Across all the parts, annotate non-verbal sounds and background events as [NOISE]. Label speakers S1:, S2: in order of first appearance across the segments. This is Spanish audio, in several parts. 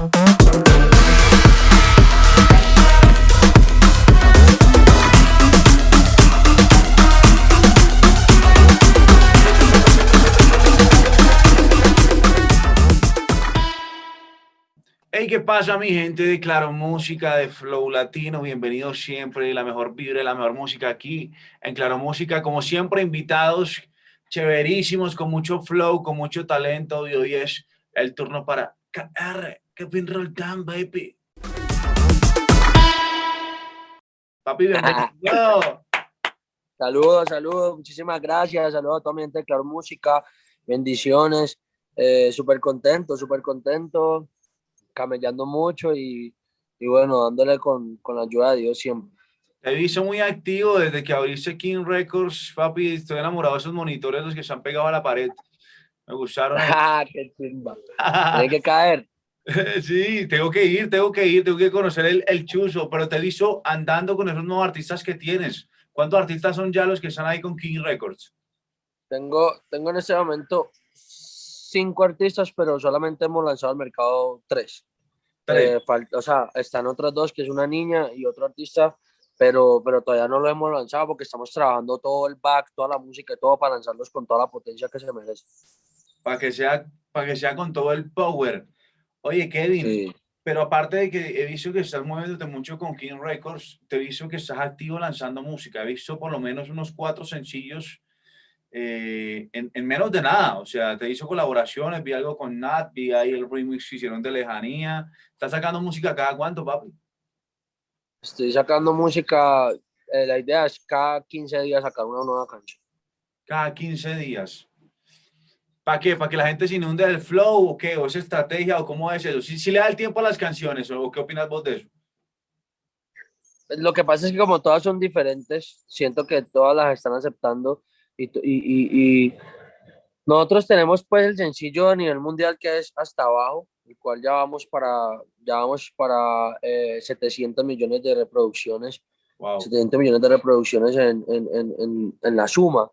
S1: Hey, ¿qué pasa mi gente de Claro Música, de Flow Latino? Bienvenidos siempre, la mejor vibra, la mejor música aquí en Claro Música. Como siempre, invitados chéverísimos, con mucho flow, con mucho talento. Y hoy es el turno para KR, Kevin Roldán, baby. Papi, bienvenido.
S2: Saludos, saludos, muchísimas gracias. Saludos a toda mi gente de Claro Música. Bendiciones. Eh, súper contento, súper contento camellando mucho y, y bueno, dándole con, con, la ayuda de Dios siempre.
S1: Te he visto muy activo desde que abriste King Records, papi. Estoy enamorado de esos monitores, los que se han pegado a la pared. Me gustaron. [LAUGHS]
S2: ¡Ah, qué chimba! Hay que caer. [LAUGHS]
S1: Sí, tengo que ir, tengo que ir, tengo que conocer el, el chuzo, pero te he visto andando con esos nuevos artistas que tienes. ¿Cuántos artistas son ya los que están ahí con King Records?
S2: Tengo, tengo en este momento cinco artistas, pero solamente hemos lanzado al mercado tres. Eh, falta, o sea, están otras dos, que es una niña y otro artista, pero, pero todavía no lo hemos lanzado porque estamos trabajando todo el back, toda la música y todo para lanzarlos con toda la potencia que se merece.
S1: Para que sea, para que sea con todo el power. Oye, Kevin, pero aparte de que he visto que estás moviéndote mucho con King Records, te he visto que estás activo lanzando música. He visto por lo menos unos cuatro sencillos eh, en, en, menos de nada, o sea, te hizo colaboraciones, vi algo con Nat, vi ahí el remix que hicieron de Lejanía. ¿Estás sacando música cada cuánto, papi?
S2: Estoy sacando música, eh, la idea es cada 15 días sacar una nueva canción.
S1: Cada 15 días. ¿Para qué? ¿Para que la gente se inunde del flow o qué? ¿O es estrategia o cómo es eso? ¿Si, si le da el tiempo a las canciones o qué opinas vos de eso?
S2: Lo que pasa es que como todas son diferentes, siento que todas las están aceptando y, y, nosotros tenemos pues el sencillo a nivel mundial que es hasta abajo, el cual ya vamos para, ya vamos para 700 eh, millones de reproducciones, 700 millones de reproducciones en, en, en, en, la suma,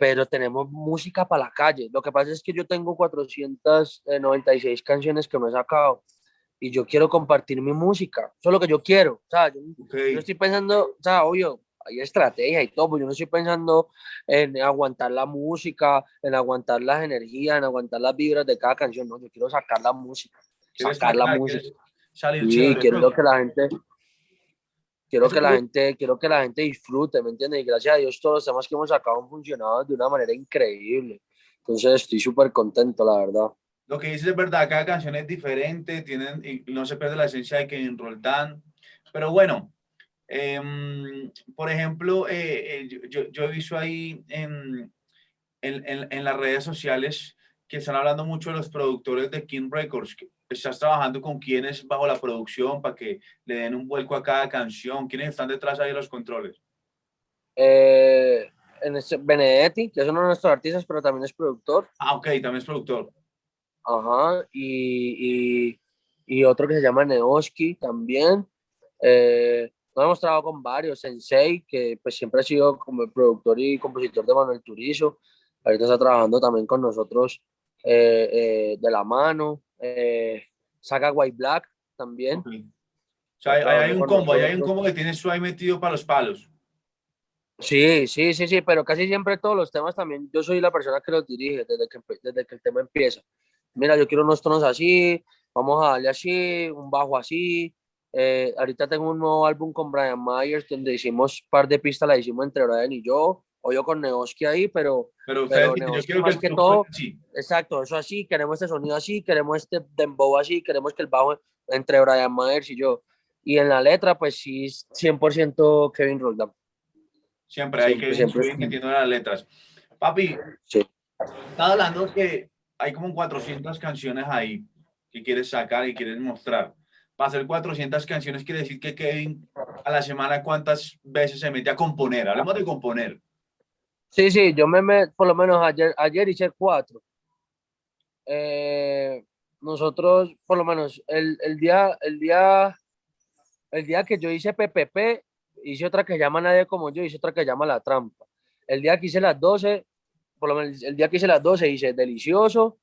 S2: pero tenemos música para la calle. Lo que pasa es que yo tengo 496 canciones que me he sacado y yo quiero compartir mi música, eso es lo que yo quiero, o sea, yo, yo estoy pensando, o sea, obvio, hay estrategia y todo, pues yo no estoy pensando en aguantar la música, en aguantar las energías, en aguantar las vibras de cada canción, no, yo quiero sacar la música, sacar la música. Sí, quiero que la gente, quiero que la gente, quiero que la gente disfrute, ¿me entiendes? Y gracias a Dios todos los temas que hemos sacado han funcionado de una manera increíble. Entonces estoy súper contento, la verdad.
S1: Lo que dices es verdad, cada canción es diferente, tienen, y no se pierde la esencia de Kevin Roldán. Pero bueno, Em, por ejemplo, eh, eh, yo, yo, he visto ahí en, en, en, las redes sociales que están hablando mucho de los productores de King Records. ¿Estás trabajando con quienes bajo la producción para que le den un vuelco a cada canción? ¿Quiénes están detrás ahí de los controles?
S2: Eh, Benedetti, que es uno de nuestros artistas, pero también es productor.
S1: Ah, ok, también es productor.
S2: Ajá, y, y, y otro que se llama Neoski también. Eh, nos hemos trabajado con varios, Sensei, que pues siempre ha sido como el productor y compositor de Manuel Turizo, ahorita está trabajando también con nosotros eh, eh, de la mano, eh, Saga White Black también.
S1: O sea, hay, un combo, hay un combo que tiene su ahí metido para los palos.
S2: Sí, sí, sí, sí, pero casi siempre todos los temas también, yo soy la persona que los dirige desde que, desde que el tema empieza. Mira, yo quiero unos tonos así, vamos a darle así, un bajo así, eh, ahorita tengo un nuevo álbum con Brian Myers, donde hicimos un par de pistas, la hicimos entre Brian y yo, o yo con Neoski ahí, pero,
S1: pero, pero yo quiero
S2: más que, todo, exacto, eso así, queremos este sonido así, queremos este dembow así, queremos que el bajo entre Brian Myers y yo. Y en la letra, pues sí, 100% Kevin Roldán.
S1: Siempre hay que siempre. metiendo las letras. Papi,
S2: sí.
S1: estaba hablando que hay como 400 canciones ahí que quieres sacar y quieres mostrar para hacer 400 canciones quiere decir que Kevin a la semana cuántas veces se mete a componer. Hablemos de componer.
S2: Sí, sí, yo me meto, por lo menos ayer, ayer hice cuatro. Eh, nosotros, por lo menos, el, el, día, el, día, el día que yo hice PPP, hice otra que llama Nadie como yo, hice otra que llama La Trampa. El día que hice las 12, por lo menos el día que hice las 12 hice Delicioso,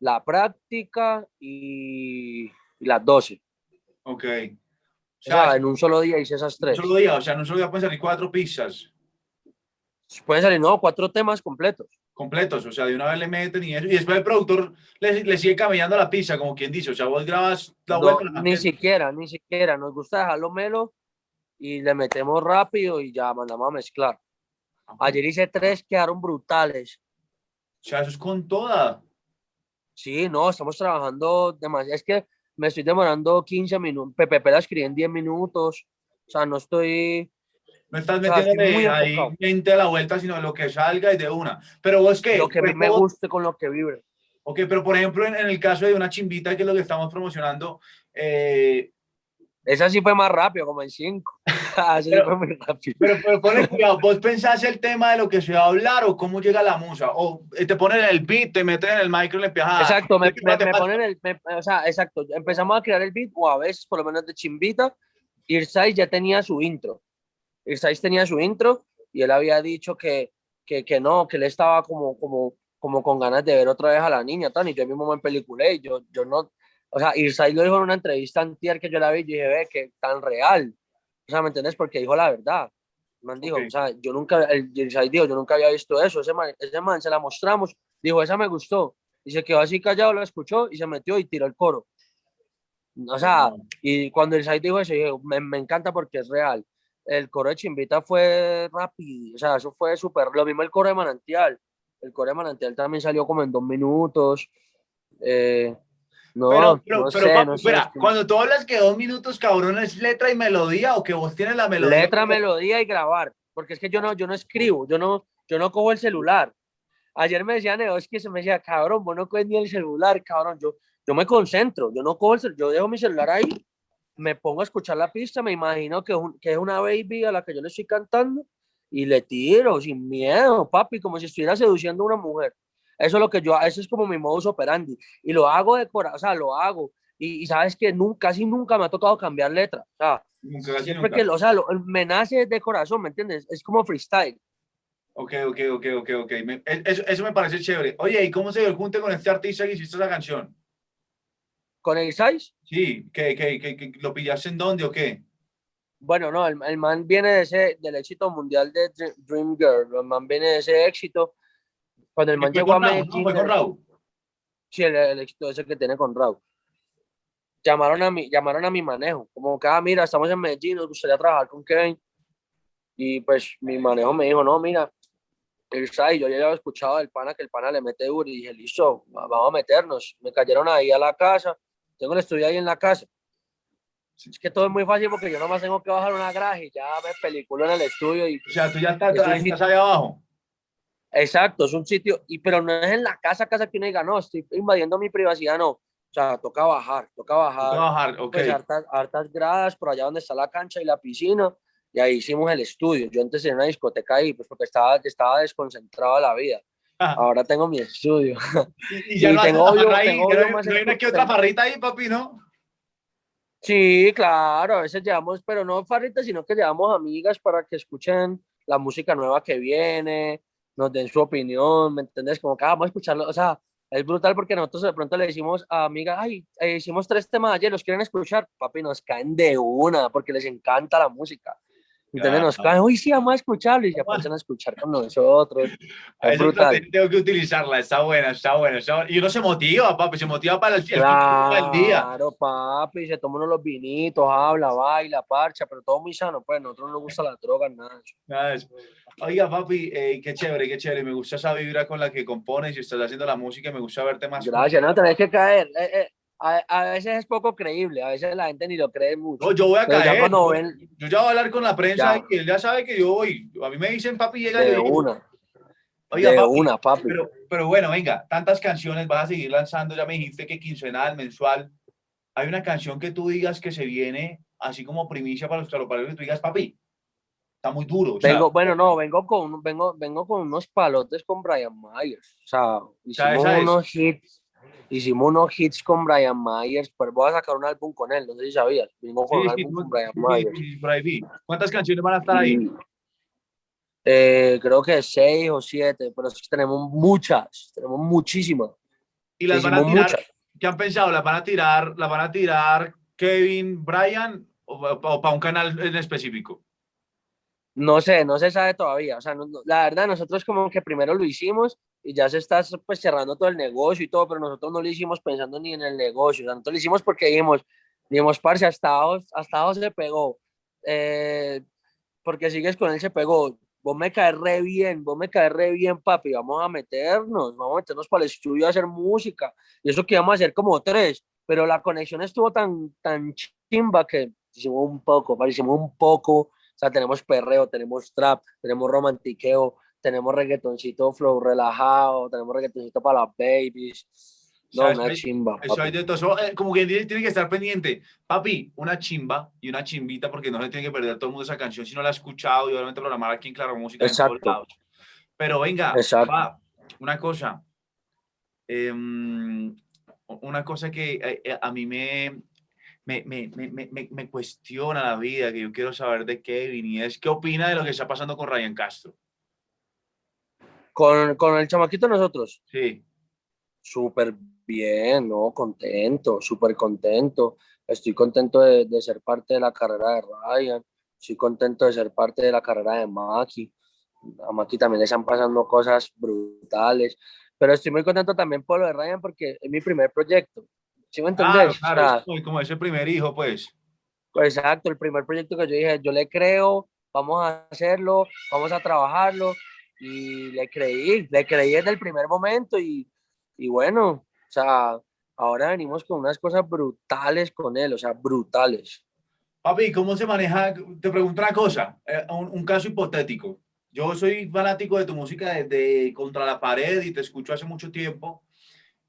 S2: La Práctica y y las 12.
S1: Ok.
S2: O sea, en un solo día hice esas tres.
S1: Un solo día, o sea, en un solo día pueden salir cuatro pizzas.
S2: Pueden salir, no, cuatro temas completos.
S1: Completos, o sea, de una vez le meten y eso. Y después el productor le, le sigue camellando la pizza, como quien dice. O sea, vos grabas la
S2: No,
S1: vuelta.
S2: ni siquiera, ni siquiera. Nos gusta dejarlo melo y le metemos rápido y ya mandamos a mezclar. Ayer hice tres, quedaron brutales.
S1: O sea, eso es con toda.
S2: Sí, no, estamos trabajando demasiado. Es que me estoy demorando 15 minutos. PPP la escribí en 10 minutos. O sea, no estoy.
S1: No estás
S2: O sea, estoy
S1: metiéndole
S2: muy
S1: ahí
S2: enfocado.
S1: mente a la vuelta, sino lo que salga y de una. Pero vos qué?
S2: Lo que mí me
S1: Vos-
S2: guste con lo que vibre.
S1: Ok, pero por ejemplo, en, en el caso de una chimbita, que es lo que estamos promocionando, eh,
S2: Esa sí fue más rápido, como en 5. Así [LAUGHS]
S1: Pero-
S2: fue muy rápido.
S1: pero, pero ponle [LAUGHS] cuidado, ¿vos pensás el tema de lo que se va a hablar o cómo llega la musa? O eh, te ponen el beat, te meten en el micro y le empiezas
S2: Exacto, me,
S1: ¿qué más
S2: me, me ponen el. me- o sea, exacto. Empezamos a crear el beat, o a veces, por lo menos de chimbita. Irsais ya tenía su intro. Irsais tenía su intro y él había dicho que, que, que no, que él estaba como, como, como con ganas de ver otra vez a la niña, tan, y yo mismo me peliculé, y yo, yo no. O sea, Irsais lo dijo en una entrevista antier que yo la vi y dije, ve, que tan real. O sea, ¿me entiendes? Porque dijo la verdad. Man dijo, o sea, yo nunca, el dijo, yo nunca había visto eso. Ese man, ese man se la mostramos, dijo, esa me gustó y se quedó así callado, lo escuchó y se metió y tiró el coro. O sea, y cuando el site dijo eso, dije, me, me encanta porque es real. El coro de Chimbita fue rápido, o sea, eso fue súper. Lo mismo el coro de Manantial. El coro de Manantial también salió como en dos minutos. Eh, no,
S1: Pero, pero,
S2: no
S1: pero,
S2: sé, no sé,
S1: espera,
S2: es que-
S1: cuando tú hablas que dos minutos, cabrón, es letra y melodía o que vos tienes la melodía.
S2: letra, melodía y grabar, porque es que yo no, yo no escribo, yo no, yo no cojo el celular. Ayer me decía Neo, es que se me decía, cabrón, vos no coges ni el celular, cabrón, yo, yo me concentro, yo no cojo el celular, yo dejo mi celular ahí, me pongo a escuchar la pista, me imagino que, es un- que es una baby a la que yo le estoy cantando y le tiro sin miedo, papi, como si estuviera seduciendo a una mujer. Eso es lo que yo, eso es como mi modus operandi y lo hago de corazón, o sea, lo hago. Y, y sabes que nunca, casi nunca me ha tocado cambiar letra. O sea,
S1: Nunca, casi
S2: siempre
S1: nunca.
S2: que, o sea, lo- me nace de corazón, ¿me entiendes? Es como freestyle.
S1: Ok, ok, ok, ok, ok. Me- e- eso, eso me parece chévere. Oye, ¿y cómo se dio el junte con este artista que hiciste esa canción?
S2: Con el size,
S1: Sí, ¿que, que, que, que lo pillaste en dónde o qué?
S2: bueno, no, el, el man viene de ese, del éxito mundial de Dr- Dream Girl, el man viene de ese éxito. Cuando el man
S1: ¿Fue
S2: llegó a? Medellín,
S1: ¿Fue con Raúl?
S2: sí, el, el éxito ese que tiene con Raúl. Llamaron a mi, llamaron a mi manejo, como que, ah, mira, estamos en Medellín, nos gustaría trabajar con Kevin. Y pues mi manejo me dijo, no, mira, el SAI, yo ya había escuchado del pana que el pana le mete duro y dije, listo, va- vamos a meternos. Me cayeron ahí a la casa, tengo el estudio ahí en la casa. Es que todo es muy fácil porque yo nomás tengo que bajar una graja y ya me peliculo en el estudio y
S1: O sea, tú ya estás,
S2: Es
S1: estás ahí abajo.
S2: exacto, es un sitio, y pero no es en la casa, casa que uno diga, no, estoy invadiendo mi privacidad, no. O sea, toca bajar, toca bajar.
S1: Trabajar, ok.
S2: pues hartas, hartas gradas por allá donde está la cancha y la piscina, y ahí hicimos el estudio. Yo antes tenía una discoteca ahí, pues porque estaba, estaba desconcentrado de la vida. [LAUGHS] Ahora tengo mi estudio.
S1: y, y [LAUGHS] ya
S2: y
S1: no
S2: tengo obvio-
S1: ahí,
S2: tengo obvio más
S1: hay una que otra farrita ahí, papi, ¿no?
S2: Sí, claro, a veces llevamos, pero no farritas, sino que llevamos amigas para que escuchen la música nueva que viene, nos den su opinión, ¿me entiendes? Como que ah, vamos a escucharlo, o sea, es brutal porque nosotros de pronto le decimos a amigas, ay, eh, hicimos tres temas ayer, ¿los quieren escuchar? Papi, nos caen de una porque les encanta la música. ¿Entiendes? Nos
S1: Claro.
S2: caen, uy, sí, vamos a escucharlo y se pasan a escuchar con nosotros. Es brutal.
S1: tengo que utilizarla, está buena, está buena, está buena. Y uno se motiva, papi, se motiva para el, el del día.
S2: Claro, papi, se toma uno los vinitos, habla, baila, parcha, pero todo muy sano, pues, a nosotros no nos gusta la droga, nada.
S1: Nada. Oiga, papi, eh, qué chévere, qué chévere. Me gusta esa vibra con la que compones y estás haciendo la música. y Me gusta verte más.
S2: Gracias, no tenés que caer. Eh, eh, a, a veces es poco creíble, a veces la gente ni lo cree mucho.
S1: No, yo voy a
S2: Pero ya
S1: caer. Yo,
S2: ven-
S1: yo ya voy a hablar con la prensa
S2: Ya.
S1: y él ya sabe que yo voy. A mí me dicen, papi, llega
S2: de
S1: yo
S2: una,
S1: Oiga,
S2: de
S1: papi,
S2: una, papi.
S1: pero, pero bueno, venga, tantas canciones vas a seguir lanzando. Ya me dijiste que quincenal, mensual. Hay una canción que tú digas que se viene así como primicia para los taropareros que tú digas, papi, está muy duro. o sea,
S2: Vengo, bueno, no, vengo con, vengo, vengo con unos palotes con Brian Myers. O sea,
S1: sea,
S2: hicimos
S1: esa es.
S2: unos hits, hicimos unos hits con Brian Myers, pero voy a sacar un álbum con él, no sé si sabías. Vengo con
S1: sí,
S2: un álbum con Brian Myers.
S1: por ahí. ¿Cuántas canciones van a estar ahí?
S2: Y, eh, creo que seis o siete, pero tenemos muchas, tenemos muchísimas.
S1: Y las van a
S2: hicimos
S1: tirar,
S2: muchas.
S1: ¿qué han pensado? ¿La van a tirar, la van a tirar Kevin, Brian o, para un canal en específico?
S2: No sé, no se sabe todavía. O sea, la verdad, nosotros como que primero lo hicimos y ya se está pues cerrando todo el negocio y todo, pero nosotros no lo hicimos pensando ni en el negocio. O sea, nosotros lo hicimos porque dijimos, dijimos, parce, hasta hasta se pegó. Eh, porque sigues con él, se pegó vos me caes re bien, vos me caes re bien, papi, vamos a meternos, vamos a meternos para el estudio a hacer música, y eso que íbamos a hacer como tres, pero la conexión estuvo tan, tan chimba que hicimos un poco, hicimos un poco, o sea, tenemos perreo, tenemos trap, tenemos romantiqueo, tenemos reggaetoncito flow relajado, tenemos reggaetoncito para las babies, no, una chimba.
S1: Eso hay de todo. Eh, como que tiene que estar pendiente. Papi, una chimba y una chimbita, porque no se tiene que perder todo el mundo esa canción si no la ha escuchado y obviamente programar aquí en Claro Música.
S2: Exacto.
S1: Pero venga, una cosa. Em, una cosa que eh, eh, a, mí me, me, me, me, me, cuestiona la vida, que yo quiero saber de Kevin, y es qué opina de lo que está pasando con Ryan Castro.
S2: Con, con el chamaquito nosotros.
S1: Sí.
S2: Súper Bien, no, contento, súper contento. Estoy contento de, de, ser parte de la carrera de Ryan. Estoy contento de ser parte de la carrera de Maki. A Maki también le están pasando cosas brutales. Pero estoy muy contento también por lo de Ryan porque es mi primer proyecto. ¿Sí me entendés?
S1: Claro, claro. como ese primer hijo. Pues
S2: exacto, el primer proyecto que yo dije, yo le creo, vamos a hacerlo, vamos a trabajarlo. Y le creí, le creí desde el primer momento y, y bueno, o sea, ahora venimos con unas cosas brutales con él, o sea, brutales.
S1: Papi, ¿cómo se maneja? Te pregunto una cosa, eh, un, caso hipotético. Yo soy fanático de tu música desde Contra la Pared y te escucho hace mucho tiempo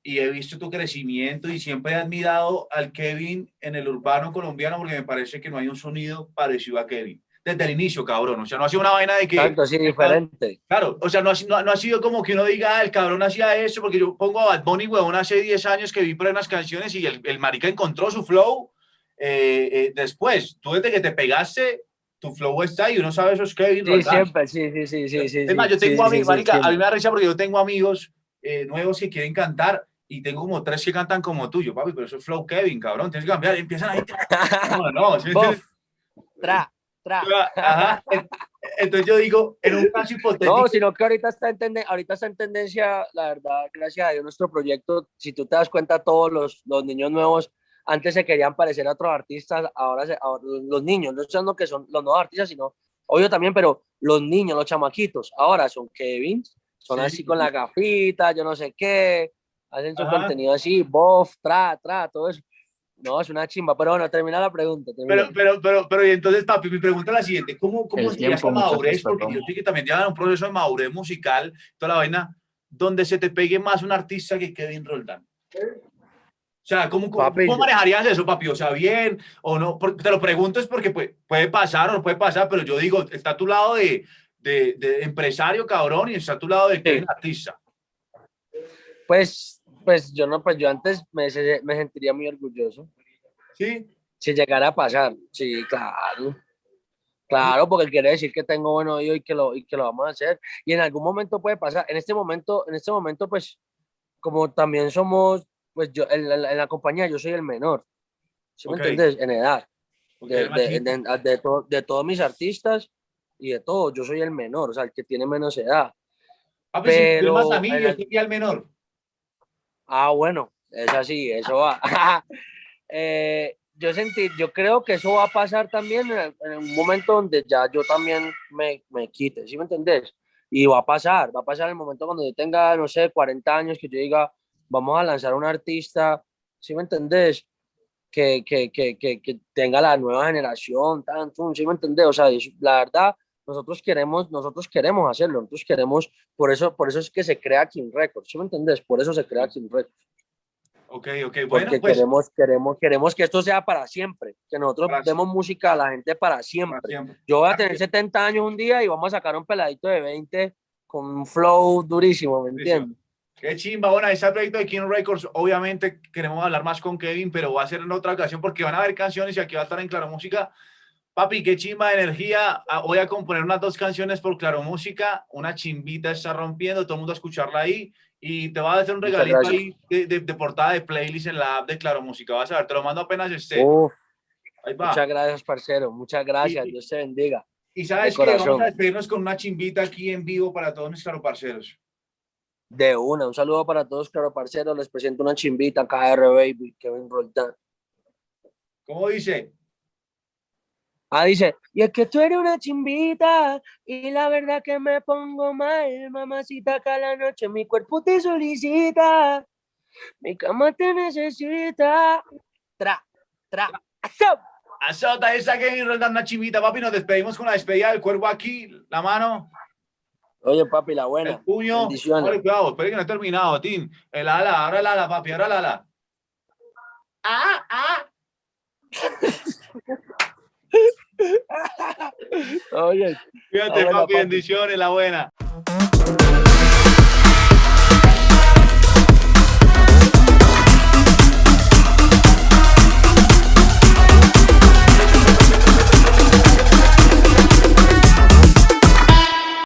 S1: y he visto tu crecimiento y siempre he admirado al Kevin en el urbano colombiano porque me parece que no hay un sonido parecido a Kevin desde el inicio, cabrón. O sea, no ha sido una vaina de que...
S2: Exacto, sí, diferente.
S1: Claro, o sea, no ha, no, ha sido como que uno diga, ah, el cabrón hacía eso, porque yo pongo a Bad Bunny, huevón, hace 10 años que vi por unas canciones y el, el marica encontró su flow eh, eh, después. Tú desde que te pegaste, tu flow está ahí, uno sabe eso es Kevin.
S2: Sí, siempre, sí, sí, sí, sí, sí.
S1: Es más, yo tengo amigos, marica, a mí me da risa porque yo tengo amigos eh, nuevos que quieren cantar y tengo como tres que cantan como tuyo, papi, pero eso es flow Kevin, cabrón, tienes que cambiar, empiezan ahí. [LAUGHS] No, no, ¿sí
S2: Tra.
S1: Entonces yo digo, en un caso hipotético.
S2: No, sino que ahorita está, en ahorita está en tendencia, la verdad, gracias a Dios, nuestro proyecto, si tú te das cuenta, todos los, los niños nuevos antes se querían parecer a otros artistas, ahora, se, los niños, no estoy que son los nuevos artistas, sino, obvio también, pero los niños, los chamaquitos, ahora son Kevin, son así con la gafita, yo no sé qué, hacen su contenido así, bof, tra, tra, todo eso. No, es una chimba, pero bueno, termina la pregunta.
S1: Pero, pero, pero, pero, y entonces, papi, mi pregunta es la siguiente, ¿cómo, cómo se esa madurez? Porque yo sé que también llevan un proceso de madurez musical, toda la vaina, donde se te pegue más un artista que Kevin Roldán. O sea, ¿cómo, cómo, manejarías eso, papi? O sea, bien o no. te lo pregunto es porque puede, puede, pasar o no puede pasar, pero yo digo, está a tu lado de, de, de empresario, cabrón, y está a tu lado de Kevin artista.
S2: Pues pues yo no, pues yo antes me, me sentiría muy orgulloso.
S1: ¿Sí?
S2: Si llegara a pasar, sí, claro. Claro, porque quiere decir que tengo buen oído y que lo, y que lo vamos a hacer. Y en algún momento puede pasar. En este momento, en este momento, pues, como también somos, pues yo, en la, en la compañía yo soy el menor. ¿Sí me entiendes? En edad. De, de, de, de, todos mis artistas y de todos, yo soy el menor, o sea, el que tiene menos edad.
S1: Ah, pues pero, más a mí, yo sería el menor.
S2: Ah, bueno, es así, eso va. [LAUGHS] eh, yo sentí, yo creo que eso va a pasar también en, un momento donde ya yo también me, me quite, ¿sí me entendés? Y va a pasar, va a pasar el momento cuando yo tenga, no sé, 40 años, que yo diga, vamos a lanzar un artista, ¿sí me entendés? Que, que, que, que, tenga la nueva generación, tanto, ¿sí me entendés? O sea, la verdad, nosotros queremos, nosotros queremos hacerlo, nosotros queremos, por eso, por eso es que se crea King Records, ¿sí me entendés? Por eso se crea King Records.
S1: Ok, ok, bueno,
S2: Porque pues queremos, queremos, queremos que esto sea para siempre, que nosotros demos música a la gente para siempre. Yo voy a tener 70 años un día y vamos a sacar un peladito de 20 con un flow durísimo, ¿me entiendes?
S1: Qué chimba, bueno, ese proyecto de King Records, obviamente queremos hablar más con Kevin, pero va a ser en otra ocasión porque van a haber canciones y aquí va a estar en Claro Música Papi, qué chimba de energía. Ah, voy a componer unas dos canciones por Claro Música. Una chimbita está rompiendo, todo el mundo a escucharla ahí. Y te voy a hacer un regalito ahí de, de- de portada de playlist en la app de Claro Música. Vas a ver, te lo mando apenas esté. Ahí va.
S2: muchas gracias, parcero. Muchas gracias.
S1: Y-
S2: Dios te bendiga.
S1: Y sabes que vamos a despedirnos con una chimbita aquí en vivo para todos mis claro parceros.
S2: De una, un saludo para todos, claro, parceros. Les presento una chimbita, KR Baby, Kevin Roldán.
S1: ¿Cómo dice?
S2: Ah, dice, y es que tú eres una chimbita y la verdad que me pongo mal, mamacita, cada noche mi cuerpo te solicita, mi cama te necesita. Tra, tra, ¡asau!
S1: Azota esa que Roldán una chimbita, papi. Nos despedimos con la despedida del cuervo aquí. La mano,
S2: Oye, papi, la
S1: el
S2: buena.
S1: puño.
S2: bendiciones.
S1: Vale, cuidado, espere que no he terminado, Tim. El ala, ahora el ala, papi, ahora el ala. Ah, ah. [LAUGHS] [LAUGHS]
S2: Oye,
S1: Fíjate, papi,
S2: papi.
S1: bendiciones, la buena.